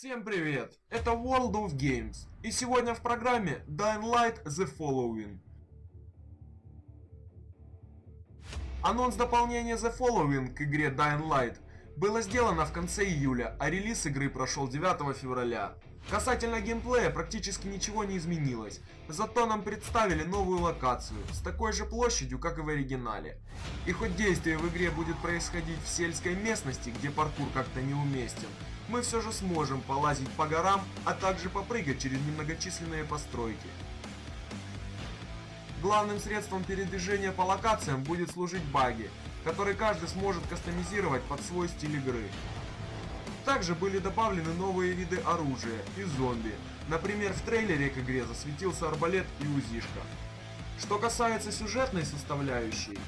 Всем привет! Это World of Games. И сегодня в программе Dying Light The Following. Анонс дополнения The Following к игре Dying Light было сделано в конце июля, а релиз игры прошел 9 февраля. Касательно геймплея практически ничего не изменилось, зато нам представили новую локацию с такой же площадью, как и в оригинале. И хоть действие в игре будет происходить в сельской местности, где паркур как-то неуместен, мы все же сможем полазить по горам, а также попрыгать через немногочисленные постройки. Главным средством передвижения по локациям будет служить баги, который каждый сможет кастомизировать под свой стиль игры. Также были добавлены новые виды оружия и зомби. Например, в трейлере к игре засветился арбалет и узишка. Что касается сюжетной составляющей,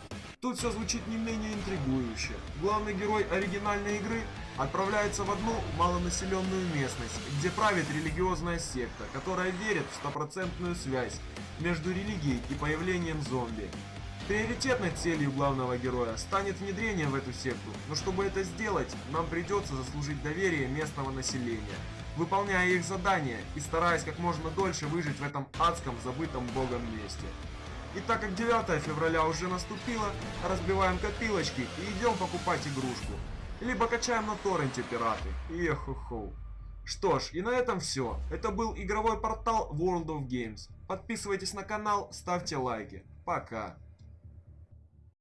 тут все звучит не менее интригующе. Главный герой оригинальной игры отправляется в одну малонаселенную местность, где правит религиозная секта, которая верит в стопроцентную связь между религией и появлением зомби. Приоритетной целью главного героя станет внедрение в эту секту, но чтобы это сделать, нам придется заслужить доверие местного населения, выполняя их задания и стараясь как можно дольше выжить в этом адском забытом богом месте. И так как 9 февраля уже наступило, разбиваем копилочки и идем покупать игрушку. Либо качаем на торренте пираты. Ехо-хо. Что ж, и на этом все. Это был игровой портал World of Games. Подписывайтесь на канал, ставьте лайки. Пока.